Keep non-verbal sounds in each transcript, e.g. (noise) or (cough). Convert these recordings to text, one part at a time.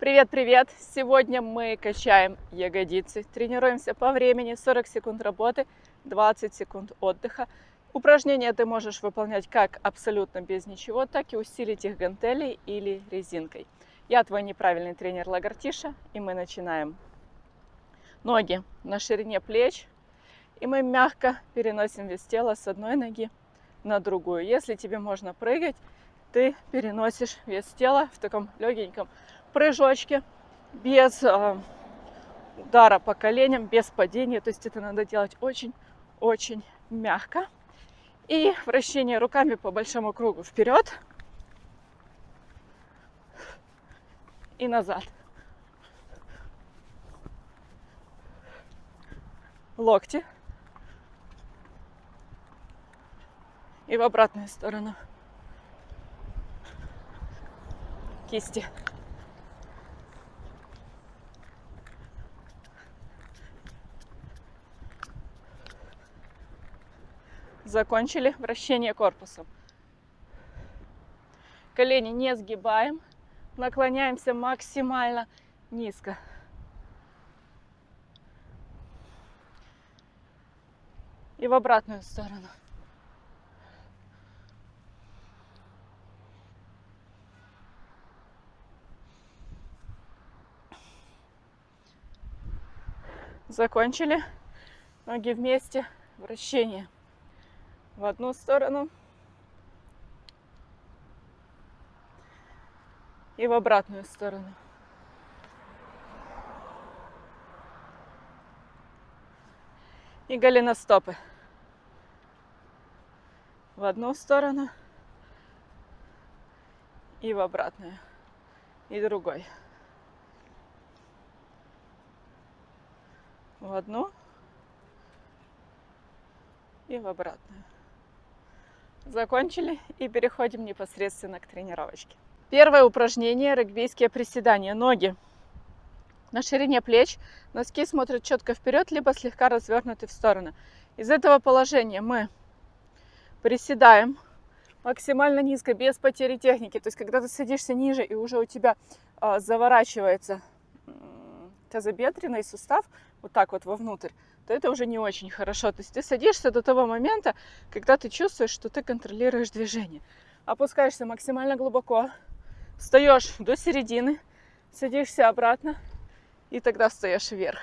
Привет-привет! Сегодня мы качаем ягодицы. Тренируемся по времени 40 секунд работы, 20 секунд отдыха. Упражнения ты можешь выполнять как абсолютно без ничего, так и усилить их гантелей или резинкой. Я твой неправильный тренер Лагартиша, и мы начинаем. Ноги на ширине плеч, и мы мягко переносим вес тела с одной ноги на другую. Если тебе можно прыгать, ты переносишь вес тела в таком легеньком прыжочке, без э, удара по коленям, без падения. То есть это надо делать очень-очень мягко. И вращение руками по большому кругу вперед и назад. Локти. И в обратную сторону. Кисти. Закончили вращение корпусом. Колени не сгибаем. Наклоняемся максимально низко. И в обратную сторону. Закончили. Ноги вместе. Вращение в одну сторону и в обратную сторону. И голеностопы. В одну сторону и в обратную. И другой. В одну и в обратную. Закончили и переходим непосредственно к тренировочке. Первое упражнение – регбийские приседания. Ноги на ширине плеч, носки смотрят четко вперед, либо слегка развернуты в сторону. Из этого положения мы приседаем максимально низко, без потери техники. То есть, когда ты садишься ниже и уже у тебя э, заворачивается тазобедренный сустав, вот так вот вовнутрь, то это уже не очень хорошо. То есть ты садишься до того момента, когда ты чувствуешь, что ты контролируешь движение. Опускаешься максимально глубоко, встаешь до середины, садишься обратно и тогда встаешь вверх.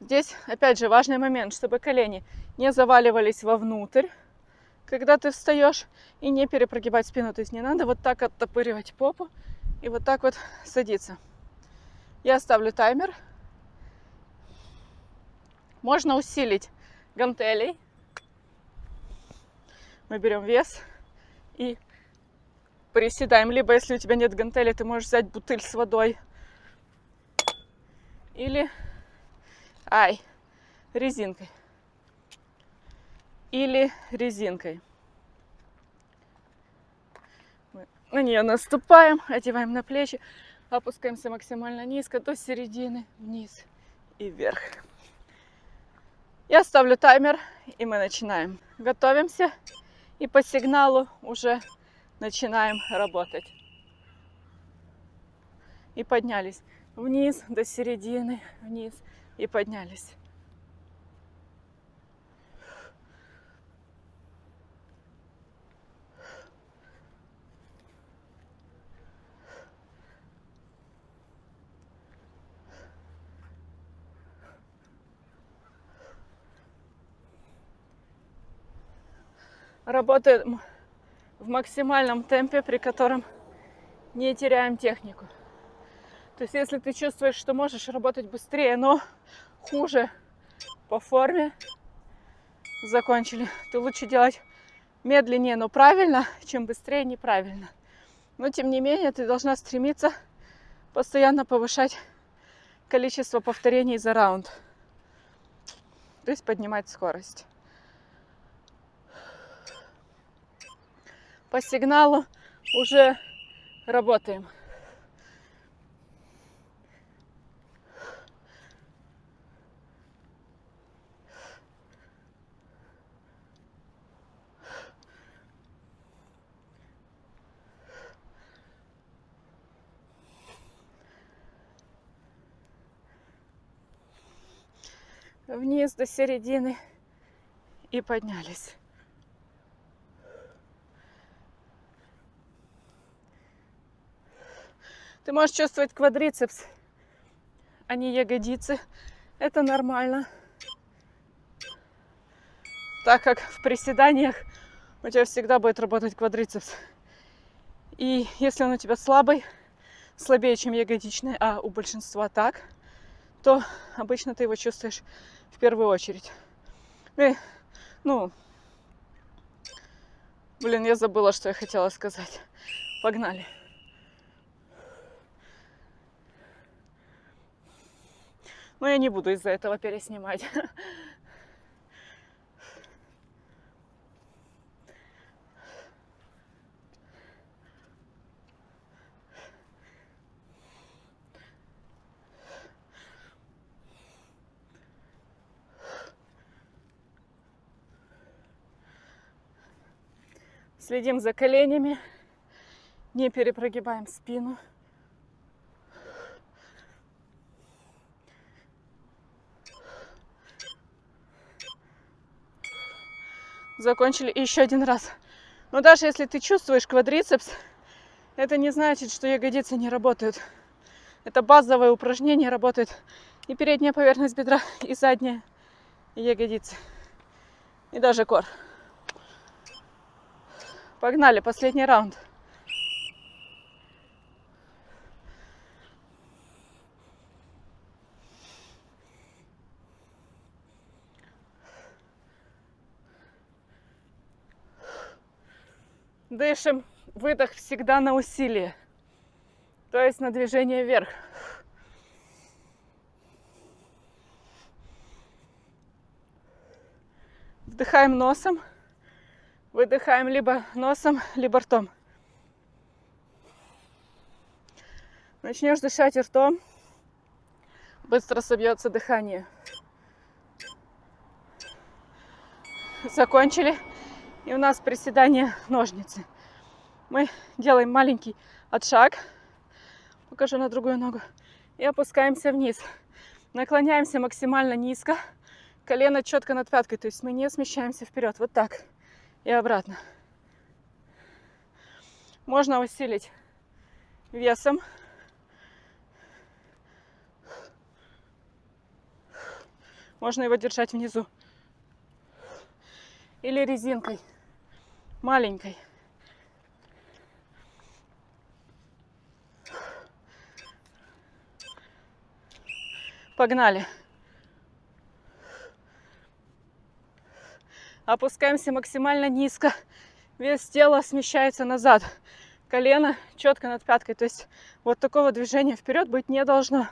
Здесь, опять же, важный момент, чтобы колени не заваливались вовнутрь, когда ты встаешь, и не перепрогибать спину. То есть не надо вот так оттопыривать попу и вот так вот садиться. Я ставлю таймер можно усилить гантелей. Мы берем вес и приседаем. Либо, если у тебя нет гантелей, ты можешь взять бутыль с водой. Или, ай, резинкой. Или резинкой. Мы на нее наступаем, одеваем на плечи, опускаемся максимально низко до середины, вниз и вверх. Я ставлю таймер, и мы начинаем. Готовимся, и по сигналу уже начинаем работать. И поднялись вниз до середины, вниз и поднялись. Работаем в максимальном темпе, при котором не теряем технику. То есть, если ты чувствуешь, что можешь работать быстрее, но хуже по форме, закончили, то лучше делать медленнее, но правильно, чем быстрее, неправильно. Но, тем не менее, ты должна стремиться постоянно повышать количество повторений за раунд. То есть поднимать скорость. по сигналу уже работаем. вниз до середины и поднялись. Ты можешь чувствовать квадрицепс, а не ягодицы. Это нормально. Так как в приседаниях у тебя всегда будет работать квадрицепс. И если он у тебя слабый, слабее, чем ягодичный, а у большинства так, то обычно ты его чувствуешь в первую очередь. И, ну, блин, я забыла, что я хотела сказать. Погнали. Но я не буду из-за этого переснимать. Следим за коленями, не перепрогибаем спину. Закончили и еще один раз. Но даже если ты чувствуешь квадрицепс, это не значит, что ягодицы не работают. Это базовое упражнение, работает и передняя поверхность бедра, и задняя, и ягодицы, и даже кор. Погнали, последний раунд. Дышим. Выдох всегда на усилие. То есть на движение вверх. Вдыхаем носом. Выдыхаем либо носом, либо ртом. Начнешь дышать ртом, быстро собьется дыхание. Закончили. И у нас приседание (laughs) ножницы. Мы делаем маленький отшаг. Покажу на другую ногу. И опускаемся вниз. Наклоняемся максимально низко. Колено четко над пяткой. То есть мы не смещаемся вперед. Вот так. И обратно. Можно усилить весом. Можно его держать внизу. Или резинкой маленькой. Погнали. Опускаемся максимально низко. Вес тела смещается назад. Колено четко над пяткой. То есть вот такого движения вперед быть не должно.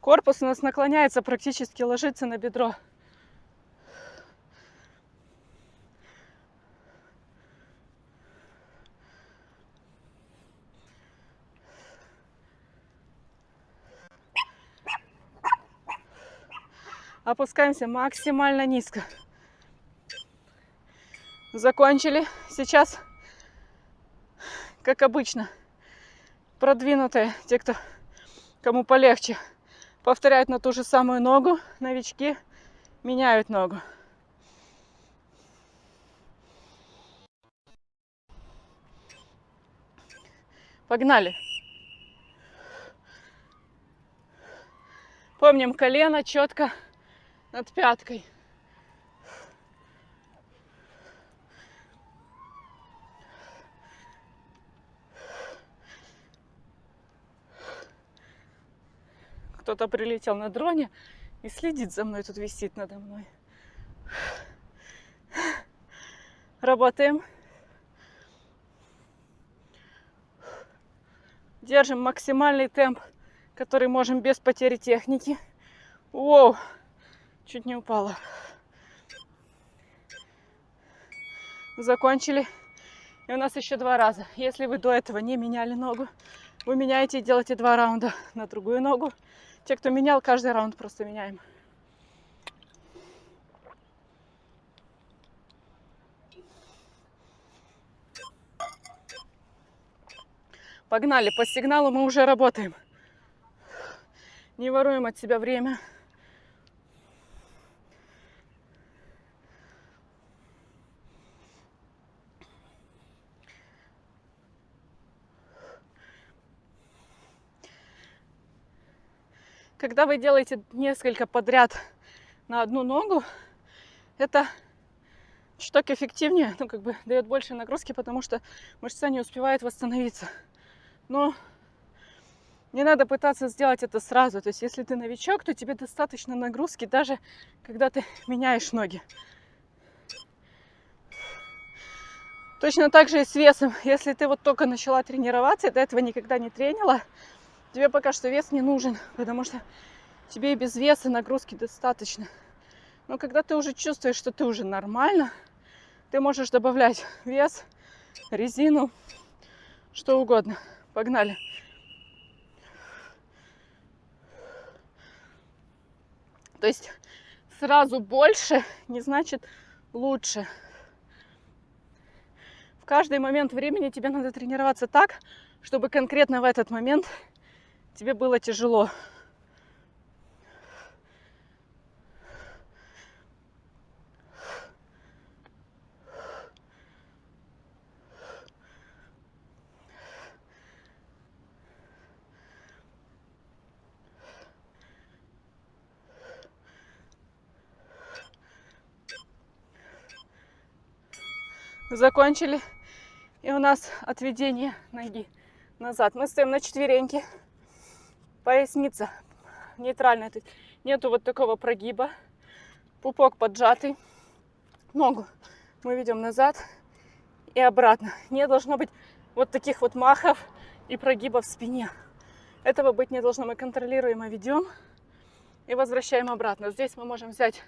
Корпус у нас наклоняется, практически ложится на бедро. Опускаемся максимально низко. Закончили. Сейчас, как обычно, продвинутые, те, кто кому полегче, повторяют на ту же самую ногу. Новички меняют ногу. Погнали. Помним колено четко над пяткой. Кто-то прилетел на дроне и следит за мной, тут висит надо мной. Работаем. Держим максимальный темп, который можем без потери техники. Воу! Чуть не упала. Закончили. И у нас еще два раза. Если вы до этого не меняли ногу, вы меняете и делаете два раунда на другую ногу. Те, кто менял, каждый раунд просто меняем. Погнали, по сигналу мы уже работаем. Не воруем от себя время. Когда вы делаете несколько подряд на одну ногу, это чуток эффективнее, ну, как бы дает больше нагрузки, потому что мышца не успевает восстановиться. Но не надо пытаться сделать это сразу. То есть, если ты новичок, то тебе достаточно нагрузки, даже когда ты меняешь ноги. Точно так же и с весом. Если ты вот только начала тренироваться, до этого никогда не тренила, Тебе пока что вес не нужен, потому что тебе и без веса нагрузки достаточно. Но когда ты уже чувствуешь, что ты уже нормально, ты можешь добавлять вес, резину, что угодно. Погнали. То есть сразу больше не значит лучше. В каждый момент времени тебе надо тренироваться так, чтобы конкретно в этот момент тебе было тяжело. закончили. И у нас отведение ноги назад. Мы стоим на четвереньке поясница нейтральная. То есть нету вот такого прогиба. Пупок поджатый. Ногу мы ведем назад и обратно. Не должно быть вот таких вот махов и прогибов в спине. Этого быть не должно. Мы контролируемо ведем и возвращаем обратно. Здесь мы можем взять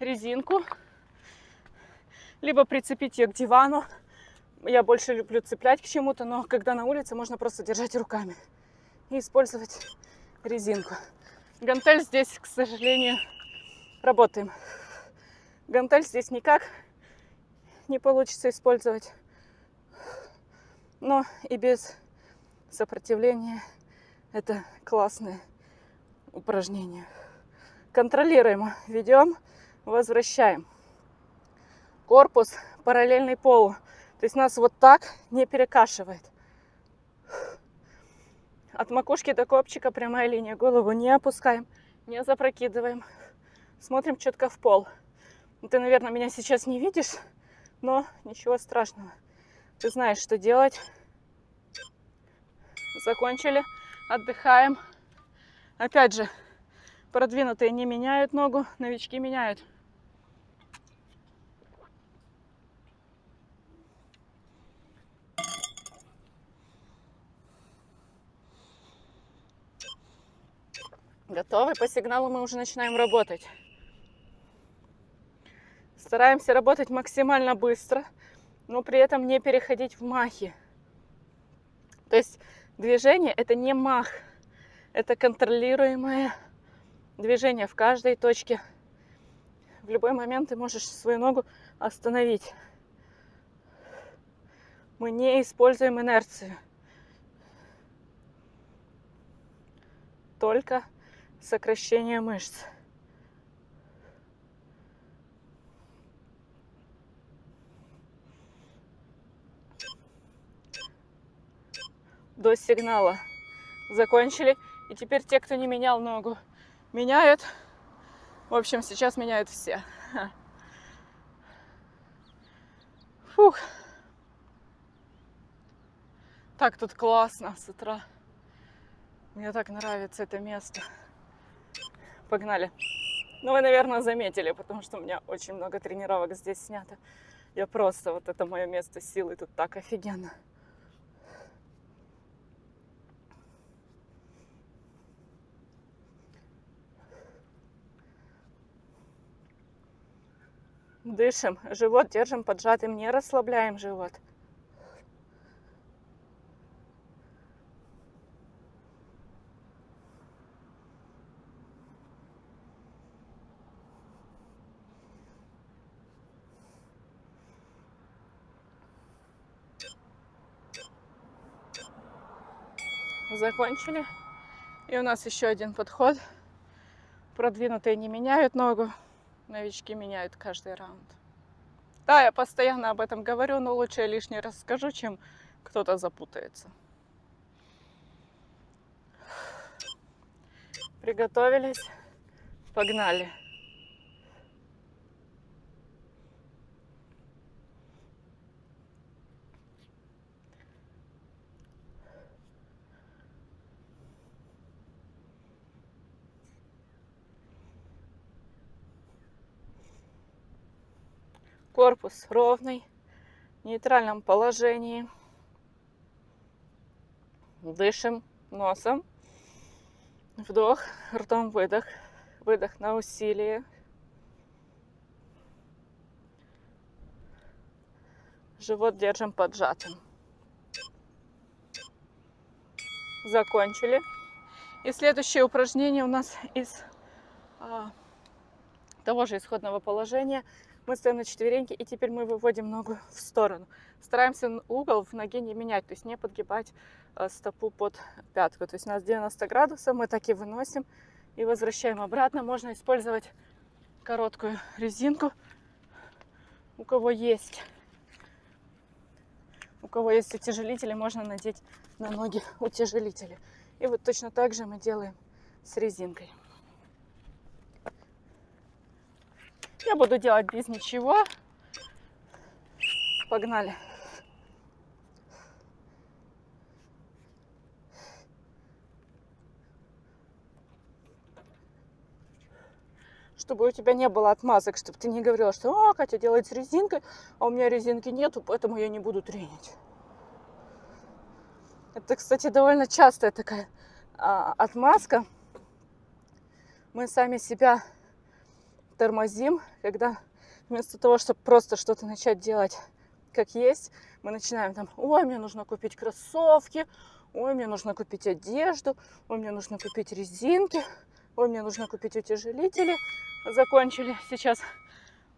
резинку, либо прицепить ее к дивану. Я больше люблю цеплять к чему-то, но когда на улице, можно просто держать руками и использовать резинку. Гантель здесь, к сожалению, работаем. Гантель здесь никак не получится использовать. Но и без сопротивления это классное упражнение. Контролируем, ведем, возвращаем. Корпус параллельный полу. То есть нас вот так не перекашивает. От макушки до копчика прямая линия. Голову не опускаем, не запрокидываем. Смотрим четко в пол. Ты, наверное, меня сейчас не видишь, но ничего страшного. Ты знаешь, что делать. Закончили. Отдыхаем. Опять же, продвинутые не меняют ногу, новички меняют. Готовы? По сигналу мы уже начинаем работать. Стараемся работать максимально быстро, но при этом не переходить в махи. То есть движение это не мах, это контролируемое движение в каждой точке. В любой момент ты можешь свою ногу остановить. Мы не используем инерцию. Только сокращение мышц. До сигнала. Закончили. И теперь те, кто не менял ногу, меняют. В общем, сейчас меняют все. (laughs) Фух. Так тут классно с утра. Мне так нравится это место. Погнали. Ну, вы, наверное, заметили, потому что у меня очень много тренировок здесь снято. Я просто, вот это мое место силы, тут так офигенно. Дышим, живот держим поджатым, не расслабляем живот. Закончили. И у нас еще один подход. Продвинутые не меняют ногу, новички меняют каждый раунд. Да, я постоянно об этом говорю, но лучше я лишний раз скажу, чем кто-то запутается. Приготовились, погнали. Корпус ровный, в нейтральном положении. Дышим носом. Вдох, ртом выдох. Выдох на усилие. Живот держим поджатым. Закончили. И следующее упражнение у нас из а, того же исходного положения – мы стоим на четвереньки, и теперь мы выводим ногу (laughs) в сторону. Стараемся угол в ноге не менять, то есть не подгибать э, стопу под пятку. То есть у нас 90 градусов, мы так и выносим и возвращаем обратно. Можно использовать короткую резинку, у кого есть. У кого есть утяжелители, можно надеть на ноги утяжелители. И вот точно так же мы делаем с резинкой. Я буду делать без ничего. Погнали. чтобы у тебя не было отмазок, чтобы ты не говорила, что «О, Катя делает с резинкой, а у меня резинки нету, поэтому я не буду тренить». Это, кстати, довольно частая такая а, отмазка. Мы сами себя тормозим, когда вместо того, чтобы просто что-то начать делать как есть, мы начинаем там, ой, мне нужно купить кроссовки, ой, мне нужно купить одежду, ой, мне нужно купить резинки, ой, мне нужно купить утяжелители. Закончили. Сейчас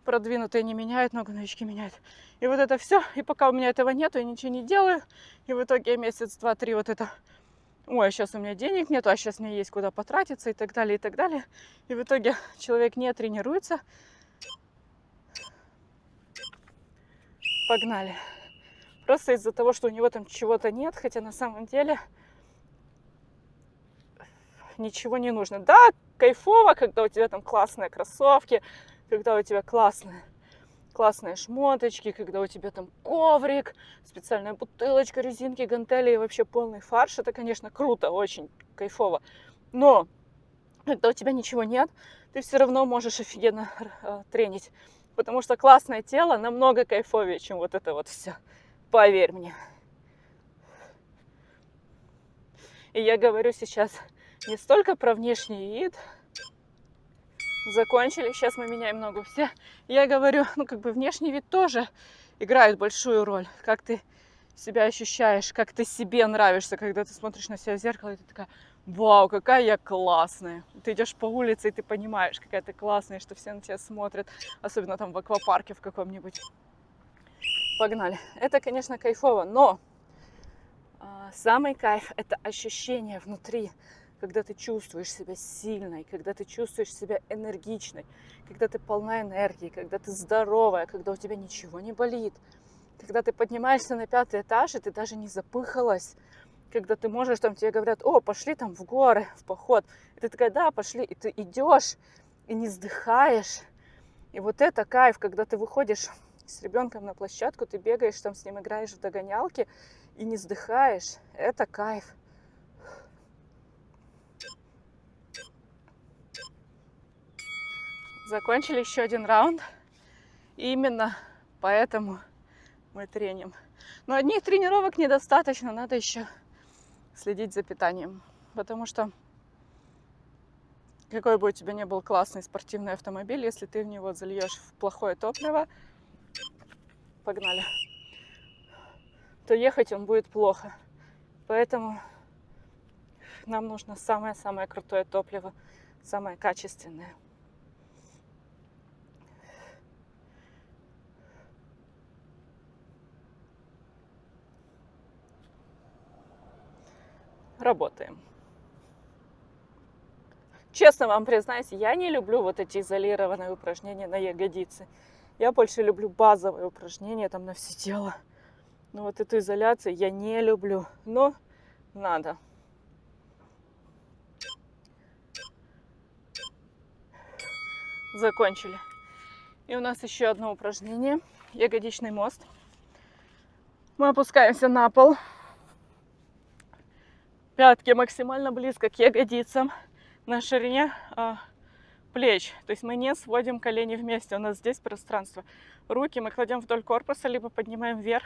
продвинутые не меняют, много новички меняют. И вот это все. И пока у меня этого нету, я ничего не делаю. И в итоге месяц, два, три вот это ой, а сейчас у меня денег нет, а сейчас мне есть куда потратиться и так далее, и так далее. И в итоге человек не тренируется. Погнали. Просто из-за того, что у него там чего-то нет, хотя на самом деле ничего не нужно. Да, кайфово, когда у тебя там классные кроссовки, когда у тебя классная классные шмоточки, когда у тебя там коврик, специальная бутылочка, резинки, гантели и вообще полный фарш. Это, конечно, круто, очень кайфово. Но когда у тебя ничего нет, ты все равно можешь офигенно э, тренить. Потому что классное тело намного кайфовее, чем вот это вот все. Поверь мне. И я говорю сейчас не столько про внешний вид, закончили, сейчас мы меняем ногу. Все, я говорю, ну как бы внешний вид тоже играет большую роль. Как ты себя ощущаешь, как ты себе нравишься, когда ты смотришь на себя в зеркало, и ты такая, вау, какая я классная. Ты идешь по улице, и ты понимаешь, какая ты классная, что все на тебя смотрят, особенно там в аквапарке в каком-нибудь. Погнали. Это, конечно, кайфово, но а, самый кайф – это ощущение внутри, когда ты чувствуешь себя сильной, когда ты чувствуешь себя энергичной, когда ты полна энергии, когда ты здоровая, когда у тебя ничего не болит, когда ты поднимаешься на пятый этаж, и ты даже не запыхалась, когда ты можешь, там тебе говорят, о, пошли там в горы, в поход. И ты такая, да, пошли, и ты идешь, и не вздыхаешь. И вот это кайф, когда ты выходишь с ребенком на площадку, ты бегаешь там с ним, играешь в догонялки и не вздыхаешь. Это кайф. Закончили еще один раунд. И именно поэтому мы треним. Но одних тренировок недостаточно, надо еще следить за питанием. Потому что какой бы у тебя ни был классный спортивный автомобиль, если ты в него зальешь в плохое топливо, погнали, то ехать он будет плохо. Поэтому нам нужно самое-самое крутое топливо, самое качественное. Работаем. Честно вам признаюсь, я не люблю вот эти изолированные упражнения на ягодицы. Я больше люблю базовые упражнения там на все тело. Но вот эту изоляцию я не люблю. Но надо. Закончили. И у нас еще одно упражнение. Ягодичный мост. Мы опускаемся на пол. Пятки максимально близко к ягодицам на ширине а, плеч. То есть мы не сводим колени вместе. У нас здесь пространство. Руки мы кладем вдоль корпуса, либо поднимаем вверх.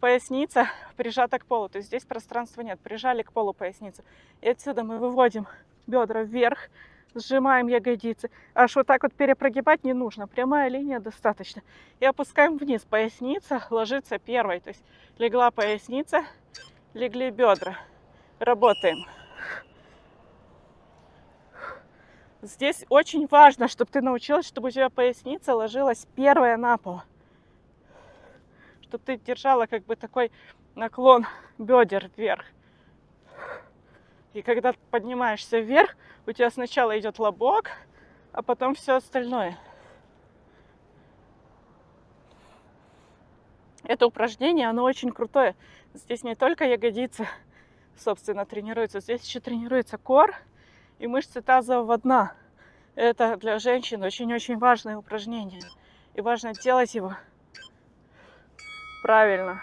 Поясница прижата к полу. То есть здесь пространства нет. Прижали к полу поясницу. И отсюда мы выводим бедра вверх, сжимаем ягодицы. Аж вот так вот перепрогибать не нужно. Прямая линия достаточно. И опускаем вниз. Поясница ложится первой. То есть легла поясница, легли бедра. Работаем. Здесь очень важно, чтобы ты научилась, чтобы у тебя поясница ложилась первая на пол. Чтобы ты держала как бы такой наклон бедер вверх. И когда поднимаешься вверх, у тебя сначала идет лобок, а потом все остальное. Это упражнение, оно очень крутое. Здесь не только ягодицы, собственно, тренируются, здесь еще тренируется кор и мышцы тазового дна. Это для женщин очень-очень важное упражнение. И важно делать его правильно.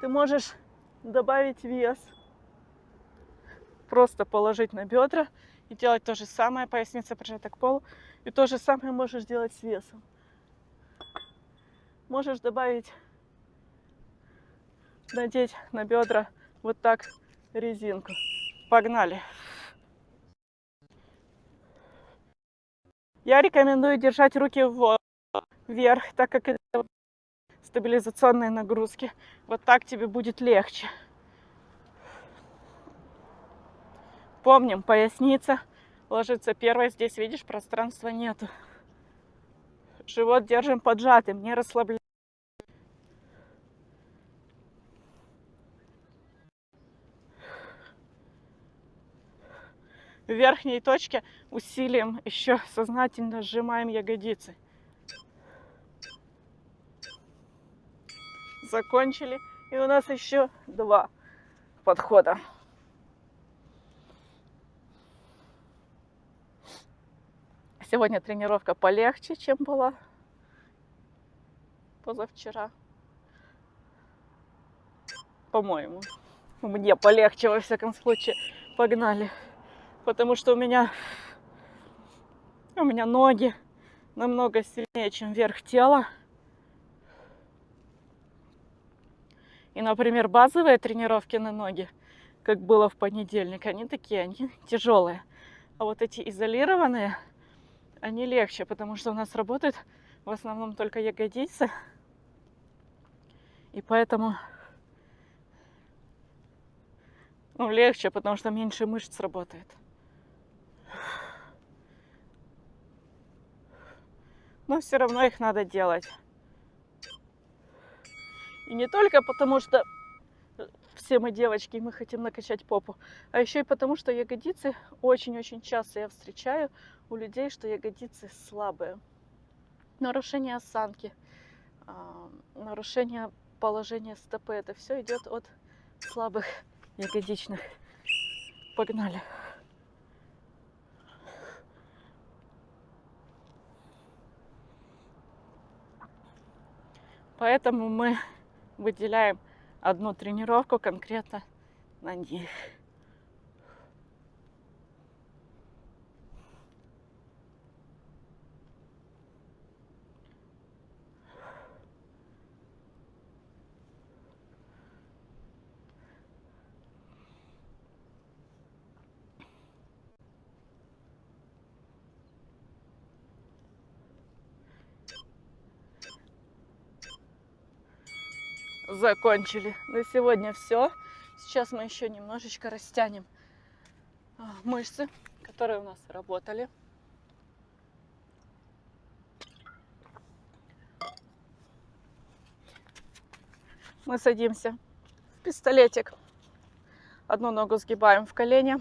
Ты можешь добавить вес, просто положить на бедра и делать то же самое, поясница прижата к полу. И то же самое можешь делать с весом. Можешь добавить, надеть на бедра вот так резинку. Погнали. Я рекомендую держать руки вверх, так как это стабилизационные нагрузки. Вот так тебе будет легче. Помним, поясница ложится первой. Здесь, видишь, пространства нету. Живот держим поджатым, не расслабляем. В верхней точке усилием еще сознательно сжимаем ягодицы. Закончили. И у нас еще два подхода. Сегодня тренировка полегче, чем была позавчера. По-моему. Мне полегче, во всяком случае. Погнали. Потому что у меня, у меня ноги намного сильнее, чем верх тела. И, например, базовые тренировки на ноги, как было в понедельник, они такие, они тяжелые. А вот эти изолированные, они легче, потому что у нас работают в основном только ягодицы. И поэтому ну, легче, потому что меньше мышц работает. Но все равно их надо делать. И не только потому, что все мы девочки, мы хотим накачать попу, а еще и потому, что ягодицы очень-очень часто я встречаю у людей, что ягодицы слабые. Нарушение осанки, а, нарушение положения стопы, это все идет от слабых ягодичных. Погнали. Поэтому мы выделяем одну тренировку конкретно на них. Закончили. На сегодня все. Сейчас мы еще немножечко растянем а, мышцы, которые у нас работали. Мы садимся в пистолетик. Одну ногу сгибаем в колени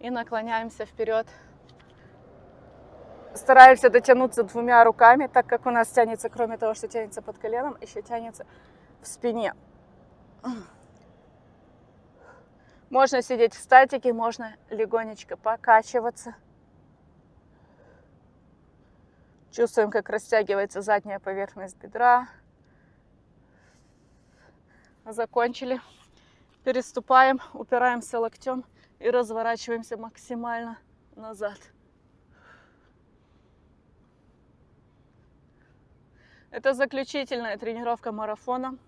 И наклоняемся вперед. Стараемся дотянуться двумя руками, так как у нас тянется, кроме того, что тянется под коленом, еще тянется в спине. Можно сидеть в статике, можно легонечко покачиваться. Чувствуем, как растягивается задняя поверхность бедра. Закончили. Переступаем, упираемся локтем и разворачиваемся максимально назад. Это заключительная тренировка марафона.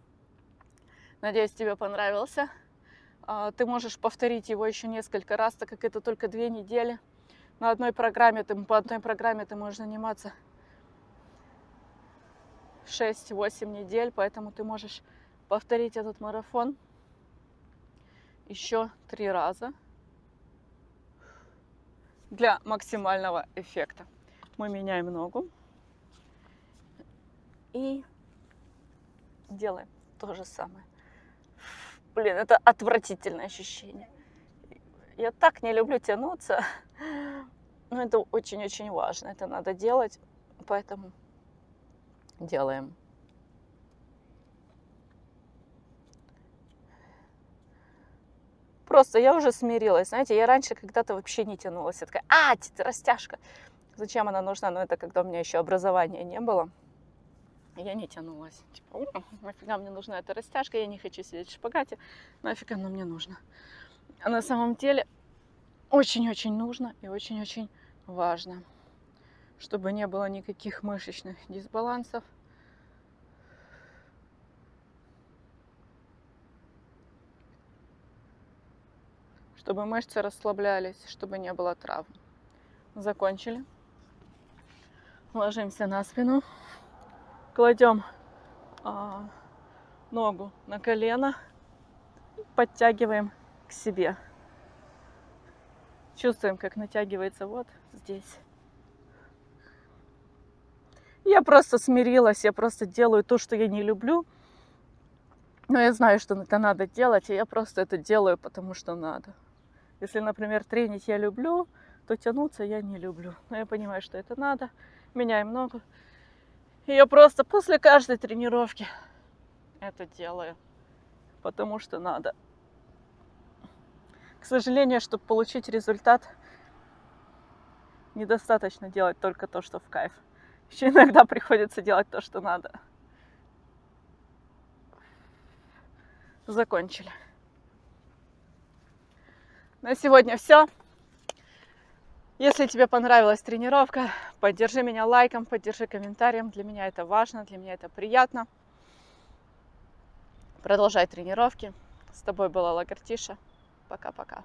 Надеюсь, тебе понравился. А, ты можешь повторить его еще несколько раз, так как это только две недели. На одной программе, ты, по одной программе ты можешь заниматься 6-8 недель, поэтому ты можешь повторить этот марафон еще три раза для максимального эффекта. Мы меняем ногу и делаем то же самое. Блин, это отвратительное ощущение. Я так не люблю тянуться. Но это очень-очень важно. Это надо делать. Поэтому делаем. Просто я уже смирилась. Знаете, я раньше когда-то вообще не тянулась. Я такая, а, растяжка. Зачем она нужна? Но это когда у меня еще образования не было я не тянулась. Типа, нафига мне нужна эта растяжка, я не хочу сидеть в шпагате, нафиг оно мне нужно. А на самом деле очень-очень нужно и очень-очень важно, чтобы не было никаких мышечных дисбалансов. Чтобы мышцы расслаблялись, чтобы не было травм. Закончили. Ложимся на спину кладем а, ногу на колено, подтягиваем к себе. Чувствуем, как натягивается вот здесь. Я просто смирилась, я просто делаю то, что я не люблю. Но я знаю, что это надо делать, и я просто это делаю, потому что надо. Если, например, тренить я люблю, то тянуться я не люблю. Но я понимаю, что это надо. Меняем ногу. Я просто после каждой тренировки это делаю, потому что надо. К сожалению, чтобы получить результат, недостаточно делать только то, что в кайф. Еще иногда приходится делать то, что надо. Закончили. На сегодня все. Если тебе понравилась тренировка, поддержи меня лайком, поддержи комментарием. Для меня это важно, для меня это приятно. Продолжай тренировки. С тобой была Лагартиша. Пока-пока.